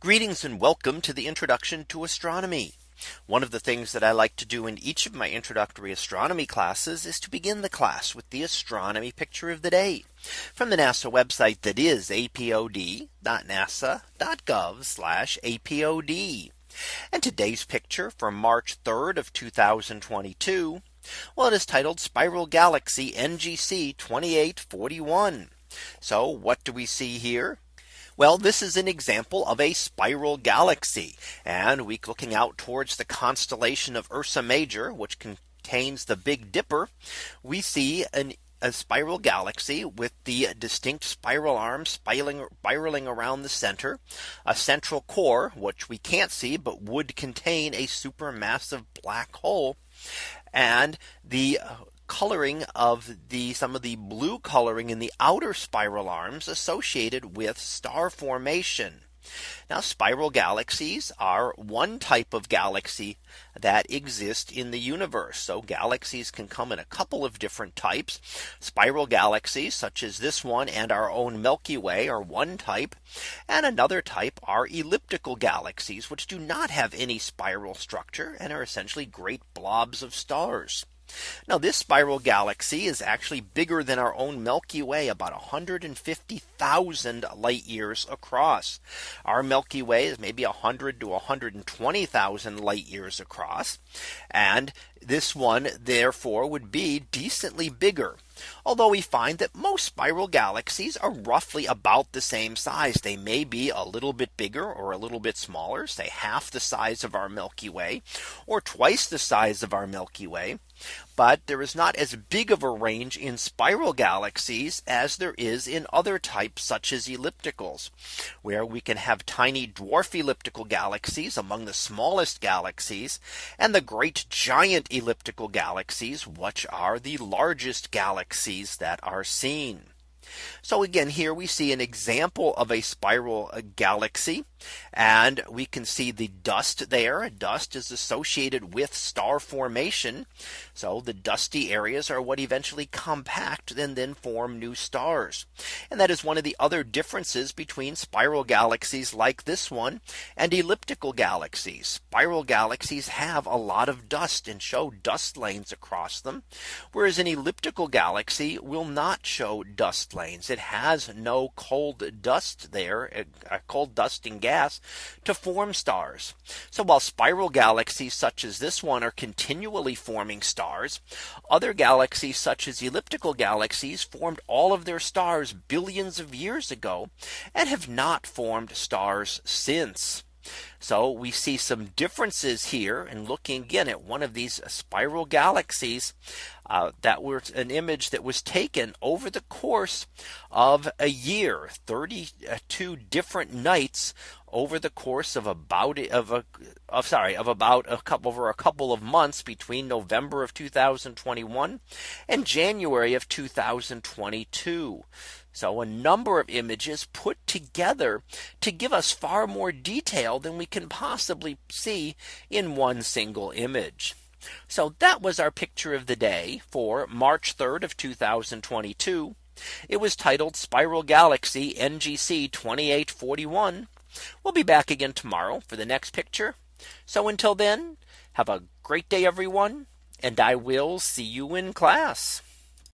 Greetings and welcome to the introduction to astronomy. One of the things that I like to do in each of my introductory astronomy classes is to begin the class with the astronomy picture of the day from the NASA website that is apod.nasa.gov apod. And today's picture from March 3rd of 2022. Well, it is titled Spiral Galaxy NGC 2841. So what do we see here? Well, this is an example of a spiral galaxy and we looking out towards the constellation of Ursa Major, which contains the Big Dipper. We see an a spiral galaxy with the distinct spiral arms spiraling, spiraling around the center, a central core, which we can't see, but would contain a supermassive black hole. And the coloring of the some of the blue coloring in the outer spiral arms associated with star formation. Now spiral galaxies are one type of galaxy that exist in the universe. So galaxies can come in a couple of different types. Spiral galaxies such as this one and our own Milky Way are one type. And another type are elliptical galaxies which do not have any spiral structure and are essentially great blobs of stars. Now this spiral galaxy is actually bigger than our own Milky Way about 150,000 light years across. Our Milky Way is maybe 100 to 120,000 light years across. And this one therefore would be decently bigger. Although we find that most spiral galaxies are roughly about the same size. They may be a little bit bigger or a little bit smaller, say half the size of our Milky Way or twice the size of our Milky Way. But there is not as big of a range in spiral galaxies as there is in other types such as ellipticals, where we can have tiny dwarf elliptical galaxies among the smallest galaxies and the great giant elliptical galaxies, which are the largest galaxies that are seen. So again, here we see an example of a spiral galaxy. And we can see the dust there. Dust is associated with star formation. So the dusty areas are what eventually compact and then form new stars. And that is one of the other differences between spiral galaxies like this one and elliptical galaxies. Spiral galaxies have a lot of dust and show dust lanes across them. Whereas an elliptical galaxy will not show dust It has no cold dust there, a cold dust and gas to form stars. So while spiral galaxies such as this one are continually forming stars, other galaxies such as elliptical galaxies formed all of their stars billions of years ago and have not formed stars since. So we see some differences here and looking again at one of these spiral galaxies uh, that was an image that was taken over the course of a year 32 different nights over the course of about of a of sorry of about a couple over a couple of months between November of 2021 and January of 2022. So a number of images put together to give us far more detail than we can possibly see in one single image. So that was our picture of the day for March 3rd of 2022. It was titled Spiral Galaxy NGC 2841. We'll be back again tomorrow for the next picture. So until then, have a great day, everyone, and I will see you in class.